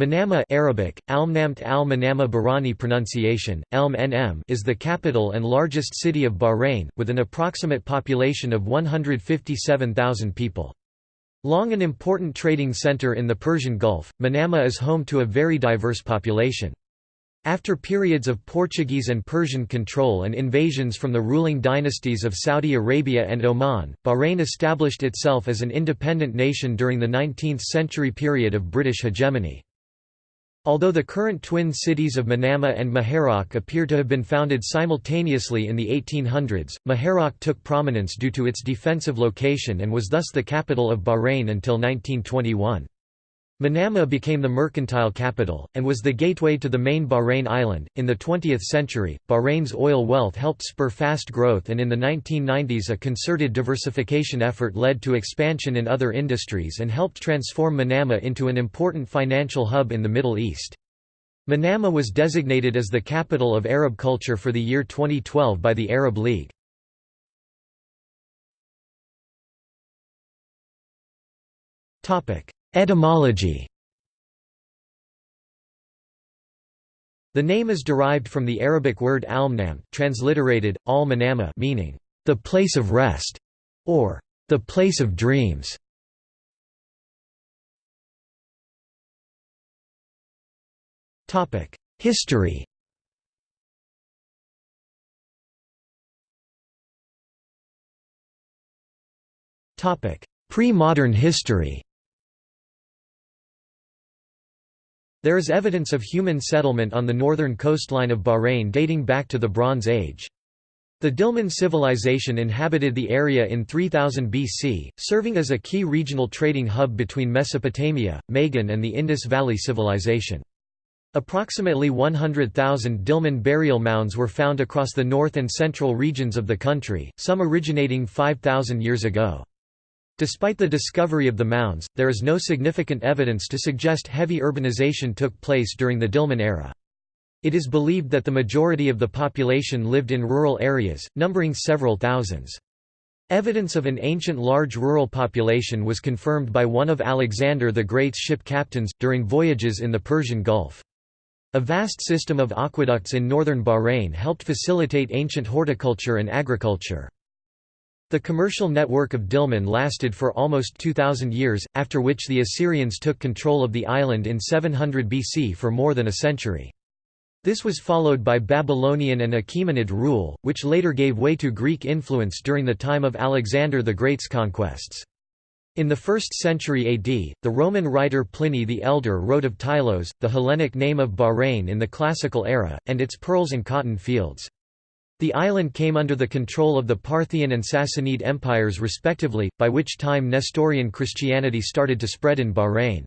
Manama Arabic, Almnamt al Manama Bahraini pronunciation, -nm is the capital and largest city of Bahrain, with an approximate population of 157,000 people. Long an important trading center in the Persian Gulf, Manama is home to a very diverse population. After periods of Portuguese and Persian control and invasions from the ruling dynasties of Saudi Arabia and Oman, Bahrain established itself as an independent nation during the 19th-century period of British hegemony. Although the current twin cities of Manama and Muharraq appear to have been founded simultaneously in the 1800s, Muharraq took prominence due to its defensive location and was thus the capital of Bahrain until 1921. Manama became the mercantile capital, and was the gateway to the main Bahrain island. In the 20th century, Bahrain's oil wealth helped spur fast growth, and in the 1990s, a concerted diversification effort led to expansion in other industries and helped transform Manama into an important financial hub in the Middle East. Manama was designated as the capital of Arab culture for the year 2012 by the Arab League. Topic: Etymology. The name is derived from the Arabic word almnam transliterated, al meaning, the place of rest, or the place of dreams. Topic History. Pre-modern history There is evidence of human settlement on the northern coastline of Bahrain dating back to the Bronze Age. The Dilmun civilization inhabited the area in 3000 BC, serving as a key regional trading hub between Mesopotamia, Magan and the Indus Valley Civilization. Approximately 100,000 Dilmun burial mounds were found across the north and central regions of the country, some originating 5,000 years ago. Despite the discovery of the mounds, there is no significant evidence to suggest heavy urbanization took place during the Dilmun era. It is believed that the majority of the population lived in rural areas, numbering several thousands. Evidence of an ancient large rural population was confirmed by one of Alexander the Great's ship captains, during voyages in the Persian Gulf. A vast system of aqueducts in northern Bahrain helped facilitate ancient horticulture and agriculture. The commercial network of Dilmun lasted for almost 2,000 years, after which the Assyrians took control of the island in 700 BC for more than a century. This was followed by Babylonian and Achaemenid rule, which later gave way to Greek influence during the time of Alexander the Great's conquests. In the 1st century AD, the Roman writer Pliny the Elder wrote of Tylos, the Hellenic name of Bahrain in the Classical era, and its pearls and cotton fields. The island came under the control of the Parthian and Sassanid empires respectively, by which time Nestorian Christianity started to spread in Bahrain.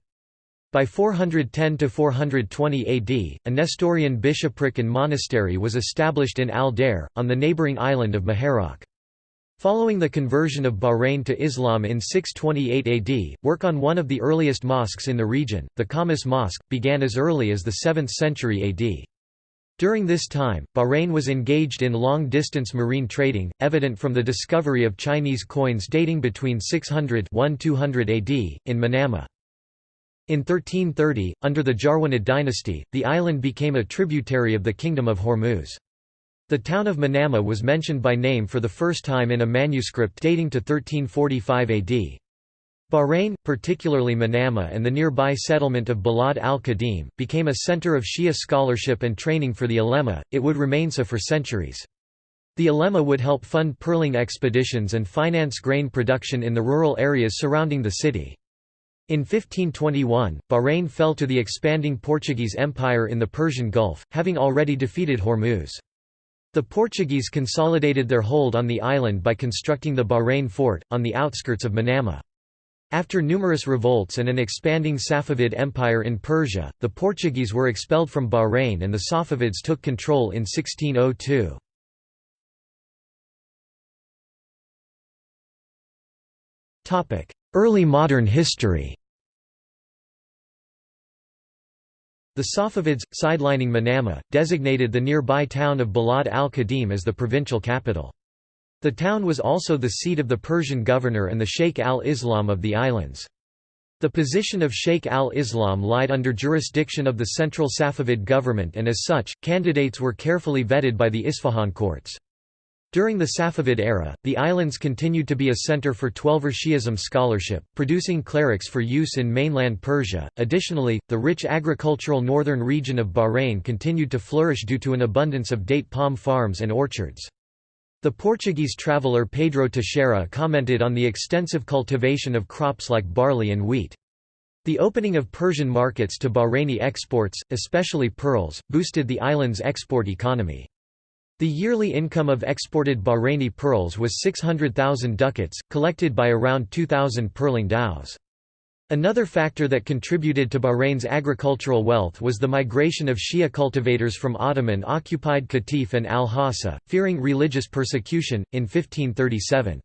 By 410–420 AD, a Nestorian bishopric and monastery was established in Al-Dair, on the neighbouring island of Muharraq. Following the conversion of Bahrain to Islam in 628 AD, work on one of the earliest mosques in the region, the Khamis Mosque, began as early as the 7th century AD. During this time, Bahrain was engaged in long-distance marine trading, evident from the discovery of Chinese coins dating between 600–1200 AD, in Manama. In 1330, under the Jarwanid dynasty, the island became a tributary of the Kingdom of Hormuz. The town of Manama was mentioned by name for the first time in a manuscript dating to 1345 AD. Bahrain, particularly Manama and the nearby settlement of Balad al-Qadim, became a center of Shia scholarship and training for the ulema, it would remain so for centuries. The ulema would help fund pearling expeditions and finance grain production in the rural areas surrounding the city. In 1521, Bahrain fell to the expanding Portuguese Empire in the Persian Gulf, having already defeated Hormuz. The Portuguese consolidated their hold on the island by constructing the Bahrain fort, on the outskirts of Manama. After numerous revolts and an expanding Safavid Empire in Persia, the Portuguese were expelled from Bahrain and the Safavids took control in 1602. Early modern history The Safavids, sidelining Manama, designated the nearby town of Balad al-Qadim as the provincial capital. The town was also the seat of the Persian governor and the Sheikh al-Islam of the islands. The position of Sheikh al-Islam lied under jurisdiction of the central Safavid government and as such, candidates were carefully vetted by the Isfahan courts. During the Safavid era, the islands continued to be a center for Twelver Shi'ism scholarship, producing clerics for use in mainland Persia. Additionally, the rich agricultural northern region of Bahrain continued to flourish due to an abundance of date palm farms and orchards. The Portuguese traveller Pedro Teixeira commented on the extensive cultivation of crops like barley and wheat. The opening of Persian markets to Bahraini exports, especially pearls, boosted the island's export economy. The yearly income of exported Bahraini pearls was 600,000 ducats, collected by around 2,000 pearling dhows. Another factor that contributed to Bahrain's agricultural wealth was the migration of Shia cultivators from Ottoman-occupied Qatif and Al-Hassa, fearing religious persecution, in 1537.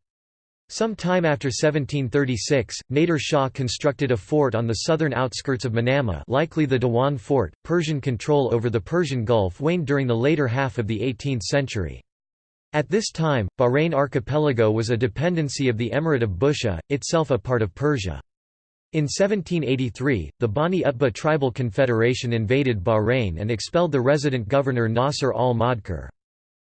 Some time after 1736, Nader Shah constructed a fort on the southern outskirts of Manama likely the Dewan fort. Persian control over the Persian Gulf waned during the later half of the 18th century. At this time, Bahrain archipelago was a dependency of the Emirate of Bushehr, itself a part of Persia. In 1783, the Bani Utbah tribal confederation invaded Bahrain and expelled the resident governor Nasser al-Madkur.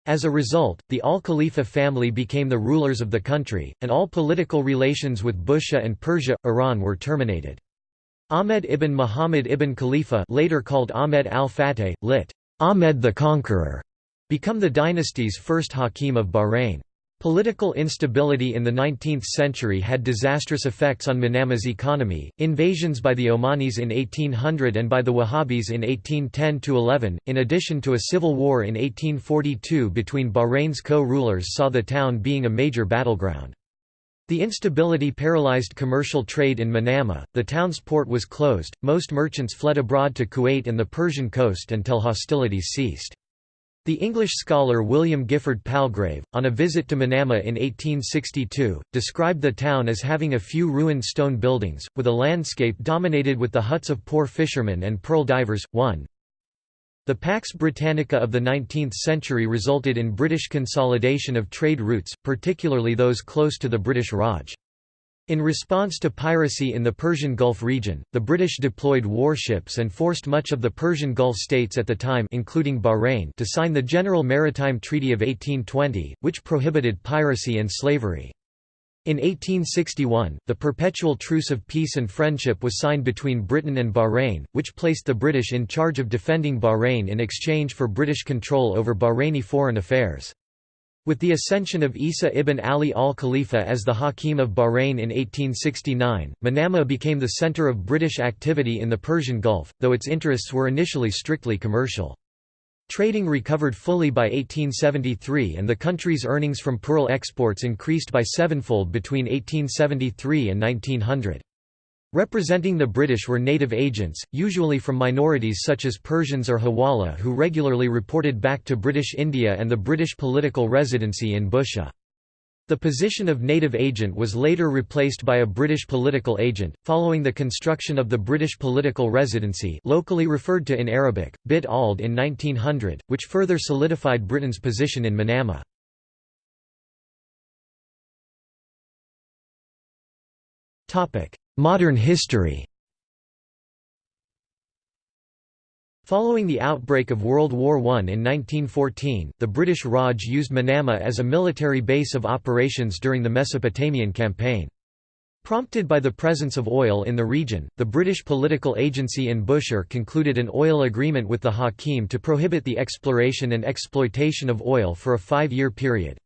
As a result, the al-Khalifa family became the rulers of the country, and all political relations with Bushehr and Persia, Iran were terminated. Ahmed ibn Muhammad ibn Khalifa later called Ahmed al-Fateh, lit. Ahmed the Conqueror, become the dynasty's first hakim of Bahrain. Political instability in the 19th century had disastrous effects on Manama's economy, invasions by the Omanis in 1800 and by the Wahhabis in 1810–11, in addition to a civil war in 1842 between Bahrain's co-rulers saw the town being a major battleground. The instability paralyzed commercial trade in Manama, the town's port was closed, most merchants fled abroad to Kuwait and the Persian coast until hostilities ceased. The English scholar William Gifford Palgrave, on a visit to Manama in 1862, described the town as having a few ruined stone buildings, with a landscape dominated with the huts of poor fishermen and pearl divers. 1. The Pax Britannica of the 19th century resulted in British consolidation of trade routes, particularly those close to the British Raj. In response to piracy in the Persian Gulf region, the British deployed warships and forced much of the Persian Gulf states at the time including Bahrain to sign the General Maritime Treaty of 1820, which prohibited piracy and slavery. In 1861, the Perpetual Truce of Peace and Friendship was signed between Britain and Bahrain, which placed the British in charge of defending Bahrain in exchange for British control over Bahraini foreign affairs. With the ascension of Isa ibn Ali al-Khalifa as the Hakim of Bahrain in 1869, Manama became the center of British activity in the Persian Gulf, though its interests were initially strictly commercial. Trading recovered fully by 1873 and the country's earnings from pearl exports increased by sevenfold between 1873 and 1900. Representing the British were native agents, usually from minorities such as Persians or Hawala who regularly reported back to British India and the British political residency in Bushehr. The position of native agent was later replaced by a British political agent, following the construction of the British political residency locally referred to in Arabic, Bit Ald in 1900, which further solidified Britain's position in Manama. Modern history Following the outbreak of World War I in 1914, the British Raj used Manama as a military base of operations during the Mesopotamian campaign. Prompted by the presence of oil in the region, the British political agency in Bushehr concluded an oil agreement with the Hakim to prohibit the exploration and exploitation of oil for a five-year period.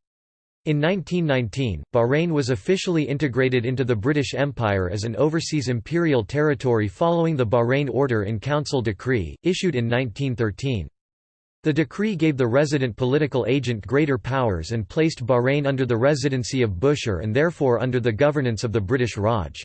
In 1919, Bahrain was officially integrated into the British Empire as an overseas imperial territory following the Bahrain Order in Council decree, issued in 1913. The decree gave the resident political agent greater powers and placed Bahrain under the residency of Bushehr and therefore under the governance of the British Raj.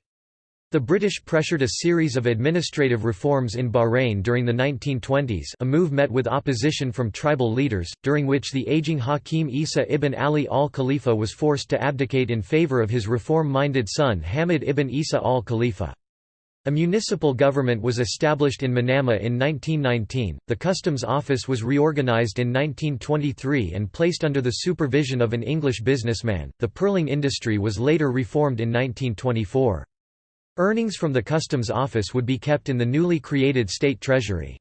The British pressured a series of administrative reforms in Bahrain during the 1920s a move met with opposition from tribal leaders, during which the aging Hakim Isa ibn Ali al-Khalifa was forced to abdicate in favour of his reform-minded son Hamid ibn Isa al-Khalifa. A municipal government was established in Manama in 1919, the customs office was reorganized in 1923 and placed under the supervision of an English businessman, the pearling industry was later reformed in 1924. Earnings from the customs office would be kept in the newly created state treasury.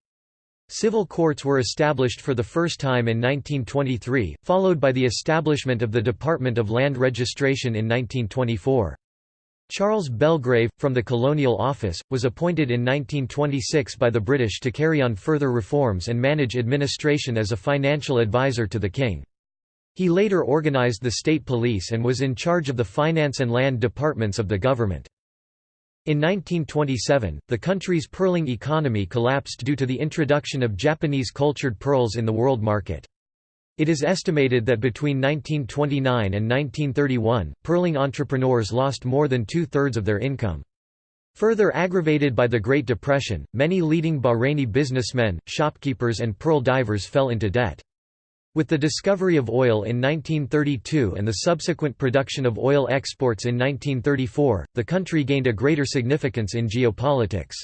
Civil courts were established for the first time in 1923, followed by the establishment of the Department of Land Registration in 1924. Charles Belgrave, from the Colonial Office, was appointed in 1926 by the British to carry on further reforms and manage administration as a financial advisor to the King. He later organised the state police and was in charge of the finance and land departments of the government. In 1927, the country's pearling economy collapsed due to the introduction of Japanese cultured pearls in the world market. It is estimated that between 1929 and 1931, pearling entrepreneurs lost more than two-thirds of their income. Further aggravated by the Great Depression, many leading Bahraini businessmen, shopkeepers and pearl divers fell into debt. With the discovery of oil in 1932 and the subsequent production of oil exports in 1934, the country gained a greater significance in geopolitics.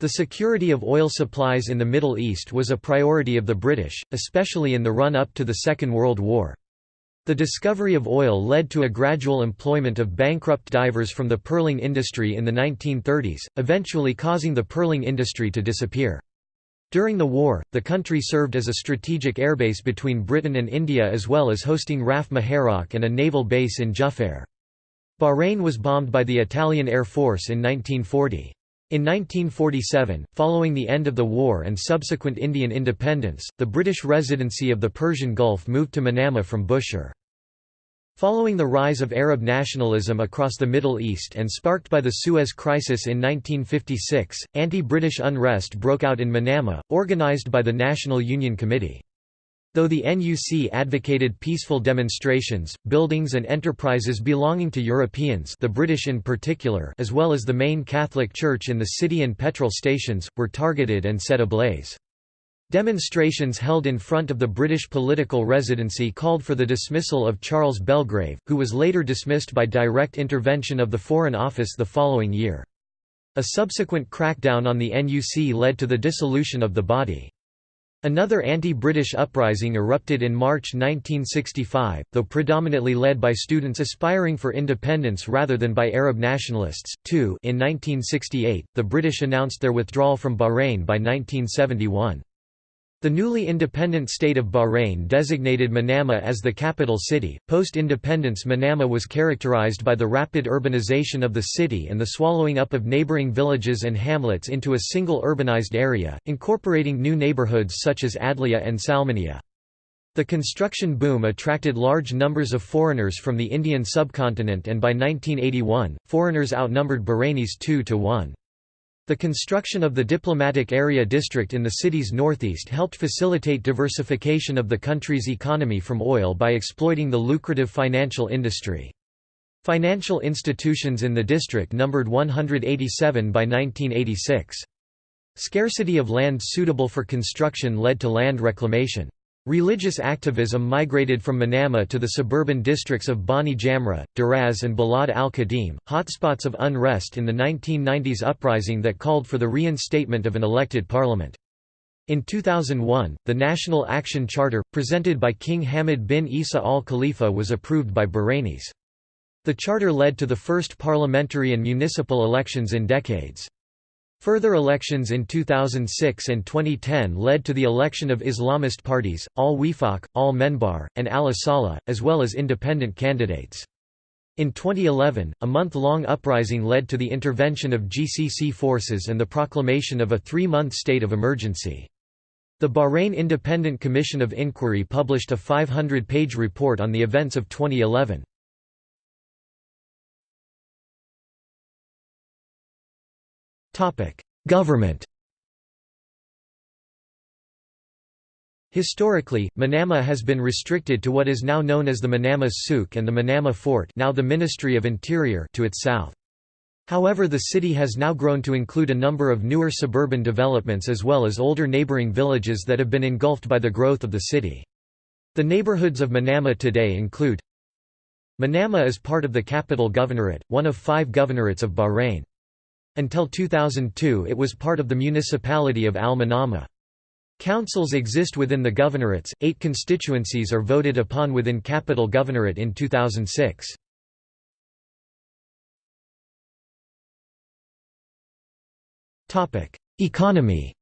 The security of oil supplies in the Middle East was a priority of the British, especially in the run-up to the Second World War. The discovery of oil led to a gradual employment of bankrupt divers from the pearling industry in the 1930s, eventually causing the pearling industry to disappear. During the war, the country served as a strategic airbase between Britain and India as well as hosting RAF Muharraq and a naval base in Jufair. Bahrain was bombed by the Italian Air Force in 1940. In 1947, following the end of the war and subsequent Indian independence, the British Residency of the Persian Gulf moved to Manama from Bushehr. Following the rise of Arab nationalism across the Middle East and sparked by the Suez Crisis in 1956, anti-British unrest broke out in Manama, organized by the National Union Committee. Though the NUC advocated peaceful demonstrations, buildings and enterprises belonging to Europeans the British in particular as well as the main Catholic Church in the city and petrol stations, were targeted and set ablaze. Demonstrations held in front of the British political residency called for the dismissal of Charles Belgrave, who was later dismissed by direct intervention of the Foreign Office the following year. A subsequent crackdown on the NUC led to the dissolution of the body. Another anti-British uprising erupted in March 1965, though predominantly led by students aspiring for independence rather than by Arab nationalists. Two, in 1968, the British announced their withdrawal from Bahrain by 1971. The newly independent state of Bahrain designated Manama as the capital city. Post independence, Manama was characterized by the rapid urbanization of the city and the swallowing up of neighboring villages and hamlets into a single urbanized area, incorporating new neighborhoods such as Adliya and Salmaniya. The construction boom attracted large numbers of foreigners from the Indian subcontinent, and by 1981, foreigners outnumbered Bahrainis 2 to 1. The construction of the Diplomatic Area District in the city's northeast helped facilitate diversification of the country's economy from oil by exploiting the lucrative financial industry. Financial institutions in the district numbered 187 by 1986. Scarcity of land suitable for construction led to land reclamation. Religious activism migrated from Manama to the suburban districts of Bani Jamra, Daraz and Balad al-Qadim, hotspots of unrest in the 1990s uprising that called for the reinstatement of an elected parliament. In 2001, the National Action Charter, presented by King Hamad bin Isa al Khalifa was approved by Bahrainis. The charter led to the first parliamentary and municipal elections in decades. Further elections in 2006 and 2010 led to the election of Islamist parties, Al-Wifaq, Al-Menbar, and Al-Asala, as well as independent candidates. In 2011, a month-long uprising led to the intervention of GCC forces and the proclamation of a three-month state of emergency. The Bahrain Independent Commission of Inquiry published a 500-page report on the events of 2011. Government Historically, Manama has been restricted to what is now known as the Manama Souk and the Manama Fort now the Ministry of Interior to its south. However the city has now grown to include a number of newer suburban developments as well as older neighboring villages that have been engulfed by the growth of the city. The neighborhoods of Manama today include Manama is part of the Capital Governorate, one of five governorates of Bahrain. Until 2002 it was part of the municipality of Al-Manama. Councils exist within the governorates, eight constituencies are voted upon within Capital Governorate in 2006. Economy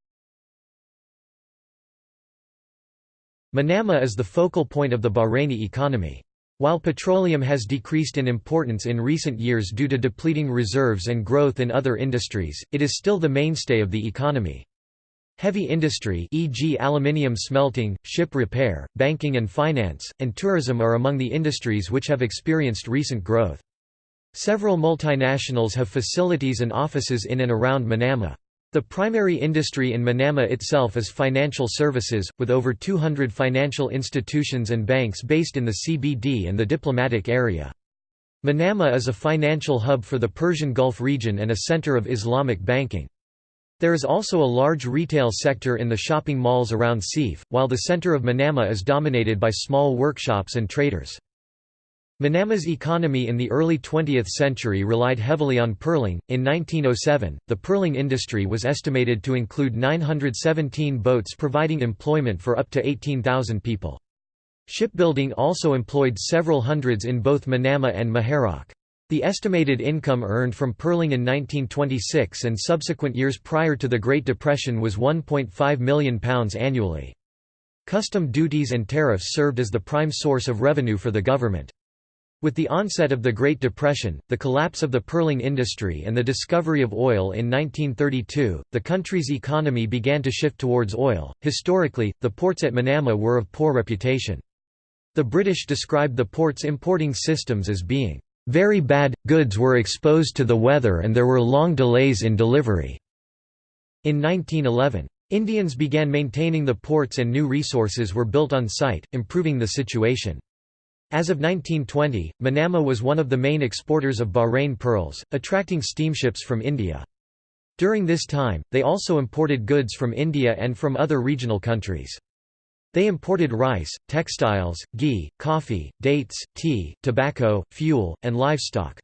Manama is the focal point of the Bahraini economy. While petroleum has decreased in importance in recent years due to depleting reserves and growth in other industries, it is still the mainstay of the economy. Heavy industry e.g. aluminium smelting, ship repair, banking and finance, and tourism are among the industries which have experienced recent growth. Several multinationals have facilities and offices in and around Manama. The primary industry in Manama itself is financial services, with over 200 financial institutions and banks based in the CBD and the diplomatic area. Manama is a financial hub for the Persian Gulf region and a center of Islamic banking. There is also a large retail sector in the shopping malls around Seef, while the center of Manama is dominated by small workshops and traders. Manama's economy in the early 20th century relied heavily on pearling. In 1907, the pearling industry was estimated to include 917 boats providing employment for up to 18,000 people. Shipbuilding also employed several hundreds in both Manama and Muharraq. The estimated income earned from pearling in 1926 and subsequent years prior to the Great Depression was £1.5 million annually. Custom duties and tariffs served as the prime source of revenue for the government. With the onset of the Great Depression, the collapse of the pearling industry and the discovery of oil in 1932, the country's economy began to shift towards oil. Historically, the ports at Manama were of poor reputation. The British described the port's importing systems as being very bad, goods were exposed to the weather and there were long delays in delivery. In 1911, Indians began maintaining the ports and new resources were built on site, improving the situation. As of 1920, Manama was one of the main exporters of Bahrain pearls, attracting steamships from India. During this time, they also imported goods from India and from other regional countries. They imported rice, textiles, ghee, coffee, dates, tea, tobacco, fuel, and livestock.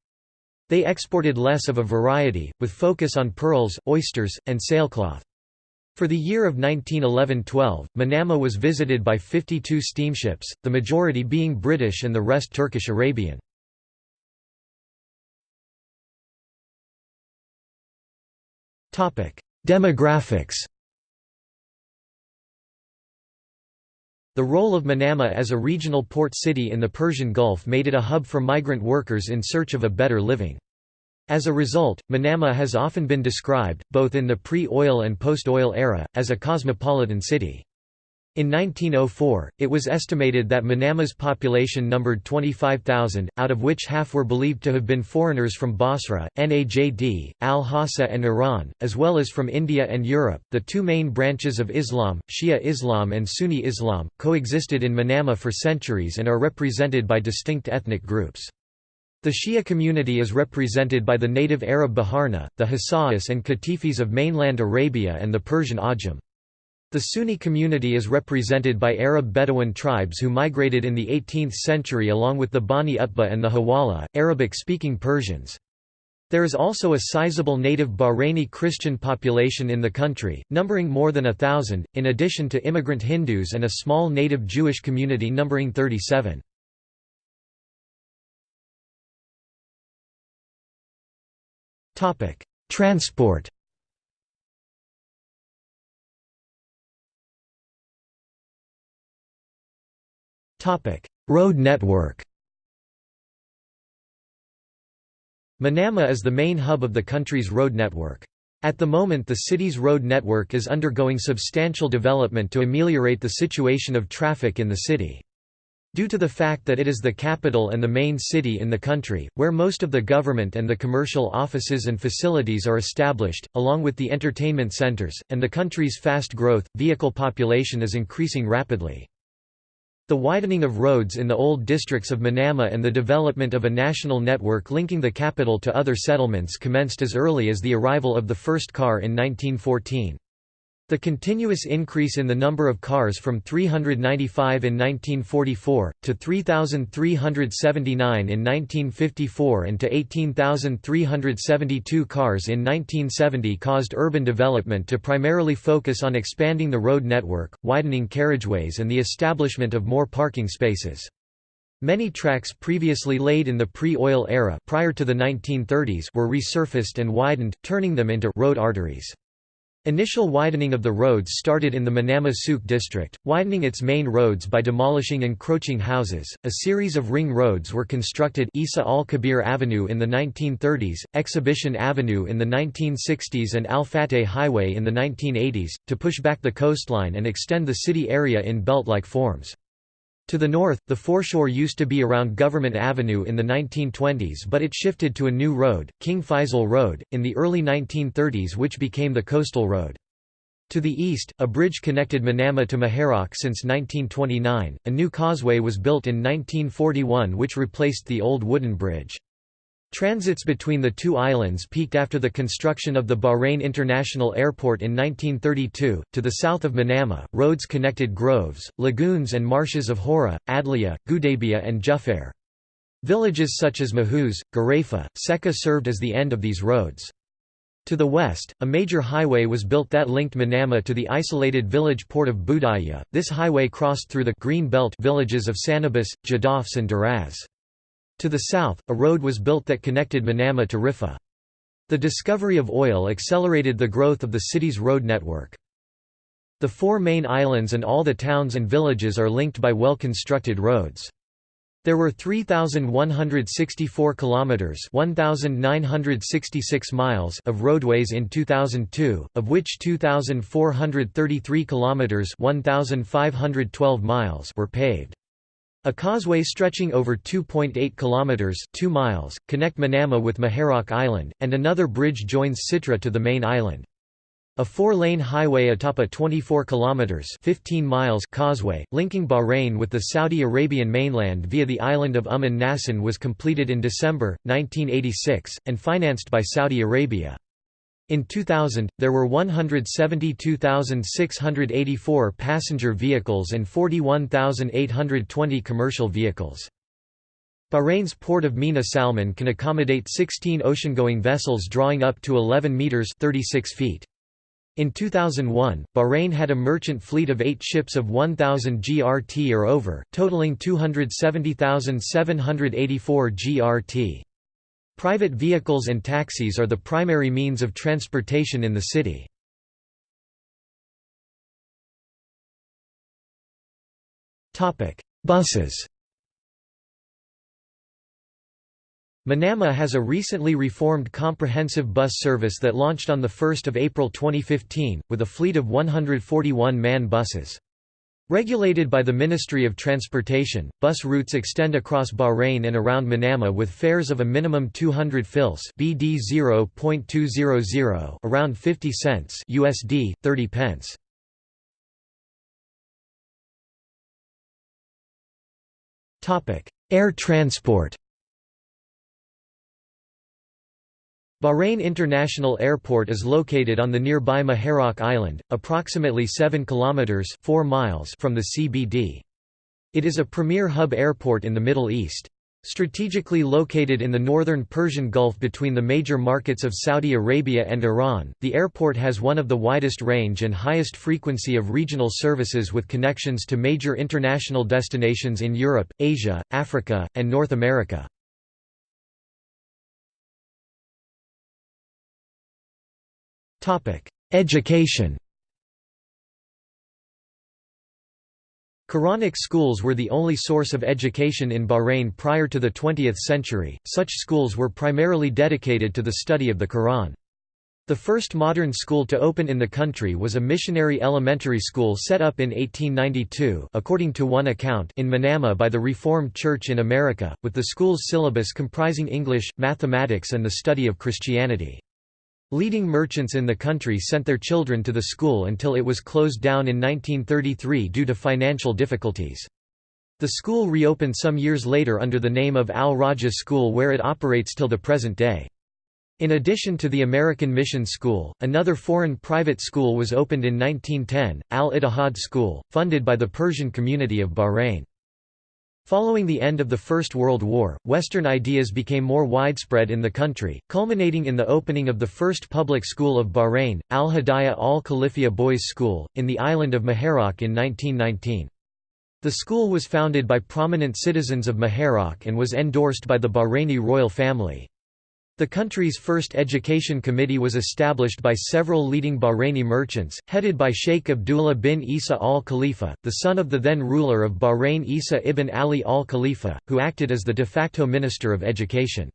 They exported less of a variety, with focus on pearls, oysters, and sailcloth. For the year of 1911–12, Manama was visited by 52 steamships, the majority being British and the rest Turkish-Arabian. Demographics The role of Manama as a regional port city in the Persian Gulf made it a hub for migrant workers in search of a better living. As a result, Manama has often been described, both in the pre-oil and post-oil era, as a cosmopolitan city. In 1904, it was estimated that Manama's population numbered 25,000, out of which half were believed to have been foreigners from Basra, Najd, Al-Hassa, and Iran, as well as from India and Europe. The two main branches of Islam, Shia Islam and Sunni Islam, coexisted in Manama for centuries and are represented by distinct ethnic groups. The Shia community is represented by the native Arab Baharna, the Hassa'is and Qatifis of mainland Arabia and the Persian Ajam. The Sunni community is represented by Arab Bedouin tribes who migrated in the 18th century along with the Bani Utbah and the Hawala, Arabic-speaking Persians. There is also a sizable native Bahraini Christian population in the country, numbering more than a thousand, in addition to immigrant Hindus and a small native Jewish community numbering 37. Transport Road network Manama is the main hub of the country's road network. At the moment the city's road network is undergoing substantial development to ameliorate the situation of traffic in the city. Due to the fact that it is the capital and the main city in the country, where most of the government and the commercial offices and facilities are established, along with the entertainment centers, and the country's fast growth, vehicle population is increasing rapidly. The widening of roads in the old districts of Manama and the development of a national network linking the capital to other settlements commenced as early as the arrival of the first car in 1914. The continuous increase in the number of cars from 395 in 1944, to 3,379 in 1954 and to 18,372 cars in 1970 caused urban development to primarily focus on expanding the road network, widening carriageways and the establishment of more parking spaces. Many tracks previously laid in the pre-oil era prior to the 1930s were resurfaced and widened, turning them into road arteries. Initial widening of the roads started in the Manama Souk district, widening its main roads by demolishing encroaching houses. A series of ring roads were constructed Isa al Kabir Avenue in the 1930s, Exhibition Avenue in the 1960s, and Al Fateh Highway in the 1980s, to push back the coastline and extend the city area in belt like forms. To the north, the foreshore used to be around Government Avenue in the 1920s but it shifted to a new road, King Faisal Road, in the early 1930s which became the Coastal Road. To the east, a bridge connected Manama to Muharraq since 1929. A new causeway was built in 1941 which replaced the old wooden bridge. Transits between the two islands peaked after the construction of the Bahrain International Airport in 1932. To the south of Manama, roads connected groves, lagoons, and marshes of Hora, Adliya, Gudabia, and Jufair. Villages such as Mahuz, Garafa, Seka served as the end of these roads. To the west, a major highway was built that linked Manama to the isolated village port of Budaya. This highway crossed through the Green Belt villages of Sanabis, Jadafs, and Daraz. To the south, a road was built that connected Manama to Rifa. The discovery of oil accelerated the growth of the city's road network. The four main islands and all the towns and villages are linked by well-constructed roads. There were 3164 kilometers, 1966 miles of roadways in 2002, of which 2433 kilometers, 1512 miles were paved. A causeway stretching over 2.8 kilometers, 2 miles, connect Manama with Muharraq Island, and another bridge joins Sitra to the main island. A four-lane highway atop a 24 kilometers 15 miles causeway linking Bahrain with the Saudi Arabian mainland via the island of Umm an-Nasan was completed in December 1986 and financed by Saudi Arabia. In 2000, there were 172,684 passenger vehicles and 41,820 commercial vehicles. Bahrain's port of Mina Salman can accommodate 16 ocean-going vessels drawing up to 11 meters 36 feet. In 2001, Bahrain had a merchant fleet of eight ships of 1,000 GRT or over, totaling 270,784 GRT. Private vehicles and taxis are the primary means of transportation in the city. Buses Manama has a recently reformed comprehensive bus service that launched on 1 April 2015, with a fleet of 141 MAN buses. Regulated by the Ministry of Transportation, bus routes extend across Bahrain and around Manama with fares of a minimum 200 fils BD 0.200 around 50 cents USD 30 pence. Topic: Air transport. Bahrain International Airport is located on the nearby Muharraq Island, approximately 7 kilometers 4 miles from the CBD. It is a premier hub airport in the Middle East. Strategically located in the northern Persian Gulf between the major markets of Saudi Arabia and Iran, the airport has one of the widest range and highest frequency of regional services with connections to major international destinations in Europe, Asia, Africa, and North America. Education Quranic schools were the only source of education in Bahrain prior to the 20th century, such schools were primarily dedicated to the study of the Quran. The first modern school to open in the country was a missionary elementary school set up in 1892 according to one account in Manama by the Reformed Church in America, with the school's syllabus comprising English, mathematics and the study of Christianity. Leading merchants in the country sent their children to the school until it was closed down in 1933 due to financial difficulties. The school reopened some years later under the name of Al Raja School where it operates till the present day. In addition to the American Mission School, another foreign private school was opened in 1910, Al-Ittihad School, funded by the Persian community of Bahrain. Following the end of the First World War, Western ideas became more widespread in the country, culminating in the opening of the first public school of Bahrain, Al-Hidayah Al-Khalifia Boys' School, in the island of Muharraq in 1919. The school was founded by prominent citizens of Muharraq and was endorsed by the Bahraini royal family. The country's first education committee was established by several leading Bahraini merchants, headed by Sheikh Abdullah bin Isa al-Khalifa, the son of the then ruler of Bahrain Isa ibn Ali al-Khalifa, who acted as the de facto Minister of Education.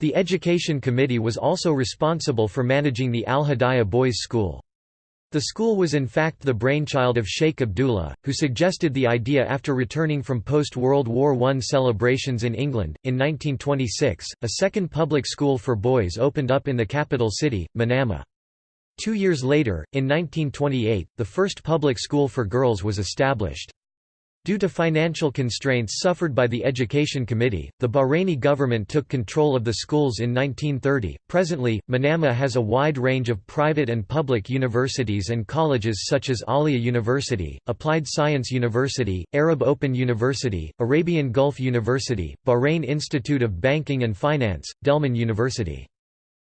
The Education Committee was also responsible for managing the Al-Hidayah Boys' School. The school was in fact the brainchild of Sheikh Abdullah, who suggested the idea after returning from post-World War I celebrations in England. In 1926, a second public school for boys opened up in the capital city, Manama. Two years later, in 1928, the first public school for girls was established. Due to financial constraints suffered by the Education Committee, the Bahraini government took control of the schools in 1930. Presently, Manama has a wide range of private and public universities and colleges such as Ahlia University, Applied Science University, Arab Open University, Arabian Gulf University, Bahrain Institute of Banking and Finance, Delmon University.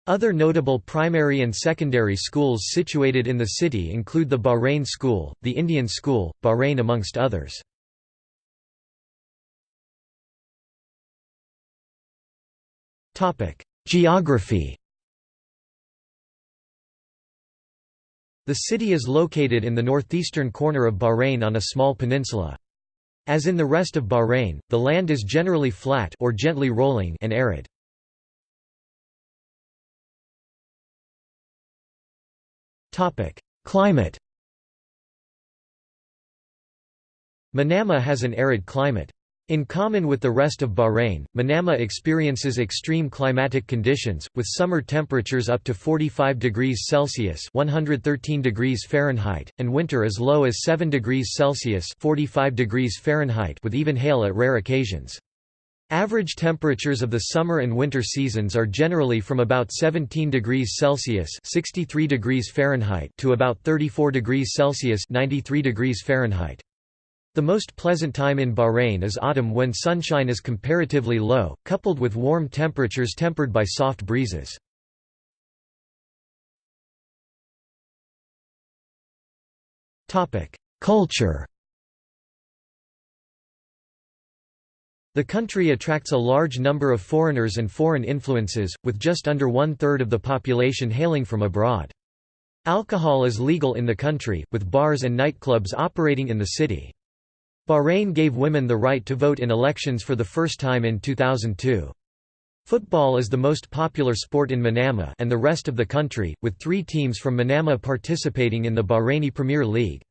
Other notable primary and secondary schools situated in the city include the Bahrain School, the Indian School, Bahrain amongst others. Geography The city is located in the northeastern corner of Bahrain on a small peninsula. As in the rest of Bahrain, the land is generally flat or gently rolling and arid. Topic: Climate Manama has an arid climate. In common with the rest of Bahrain, Manama experiences extreme climatic conditions, with summer temperatures up to 45 degrees Celsius 113 degrees Fahrenheit, and winter as low as 7 degrees Celsius 45 degrees Fahrenheit with even hail at rare occasions. Average temperatures of the summer and winter seasons are generally from about 17 degrees Celsius 63 degrees Fahrenheit to about 34 degrees Celsius 93 degrees Fahrenheit. The most pleasant time in Bahrain is autumn when sunshine is comparatively low, coupled with warm temperatures tempered by soft breezes. Culture The country attracts a large number of foreigners and foreign influences, with just under one-third of the population hailing from abroad. Alcohol is legal in the country, with bars and nightclubs operating in the city. Bahrain gave women the right to vote in elections for the first time in 2002. Football is the most popular sport in Manama and the rest of the country, with three teams from Manama participating in the Bahraini Premier League.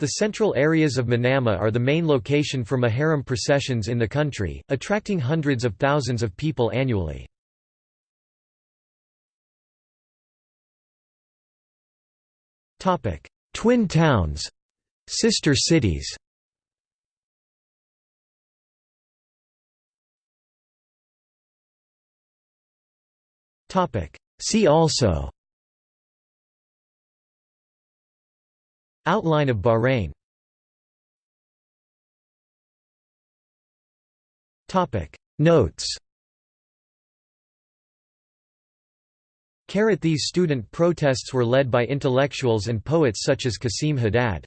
The central areas of Manama are the main location for Muharram processions in the country, attracting hundreds of thousands of people annually. Twin towns Sister cities See also. Outline of Bahrain. Topic. Notes. These student protests were led by intellectuals and poets such as Qasim Haddad.